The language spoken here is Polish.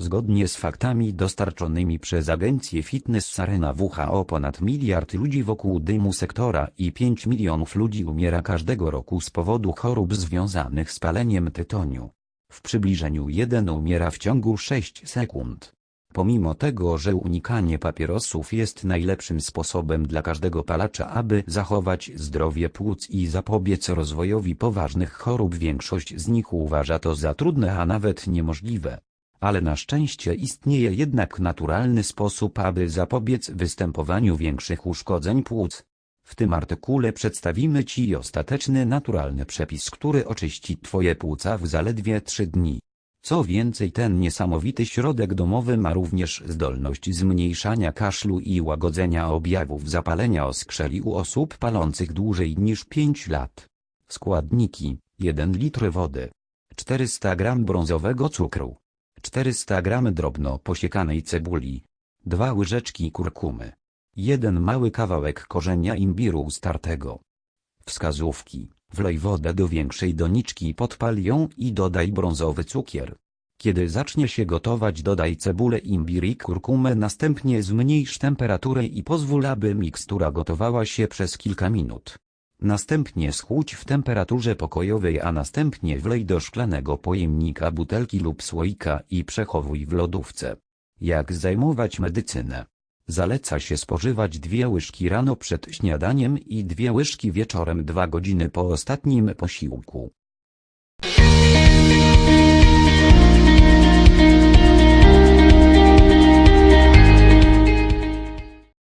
Zgodnie z faktami dostarczonymi przez agencję Fitness Sarena WHO ponad miliard ludzi wokół dymu sektora i 5 milionów ludzi umiera każdego roku z powodu chorób związanych z paleniem tytoniu. W przybliżeniu jeden umiera w ciągu 6 sekund. Pomimo tego, że unikanie papierosów jest najlepszym sposobem dla każdego palacza, aby zachować zdrowie płuc i zapobiec rozwojowi poważnych chorób, większość z nich uważa to za trudne, a nawet niemożliwe. Ale na szczęście istnieje jednak naturalny sposób, aby zapobiec występowaniu większych uszkodzeń płuc. W tym artykule przedstawimy Ci ostateczny naturalny przepis, który oczyści Twoje płuca w zaledwie 3 dni. Co więcej ten niesamowity środek domowy ma również zdolność zmniejszania kaszlu i łagodzenia objawów zapalenia oskrzeli u osób palących dłużej niż 5 lat. Składniki 1 litr wody 400 g brązowego cukru 400 g drobno posiekanej cebuli 2 łyżeczki kurkumy 1 mały kawałek korzenia imbiru startego Wskazówki Wlej wodę do większej doniczki podpal ją i dodaj brązowy cukier. Kiedy zacznie się gotować dodaj cebulę imbir i kurkumę następnie zmniejsz temperaturę i pozwól aby mikstura gotowała się przez kilka minut. Następnie schłódź w temperaturze pokojowej a następnie wlej do szklanego pojemnika butelki lub słoika i przechowuj w lodówce. Jak zajmować medycynę? Zaleca się spożywać dwie łyżki rano przed śniadaniem i dwie łyżki wieczorem dwa godziny po ostatnim posiłku.